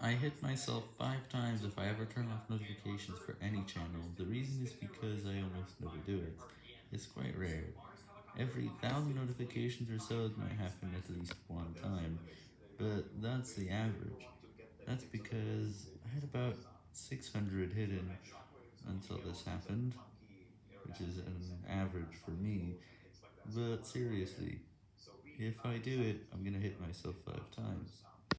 I hit myself 5 times if I ever turn off notifications for any channel, the reason is because I almost never do it. It's quite rare. Every thousand notifications or so it might happen at least one time, but that's the average. That's because I had about 600 hidden until this happened, which is an average for me, but seriously, if I do it, I'm gonna hit myself 5 times.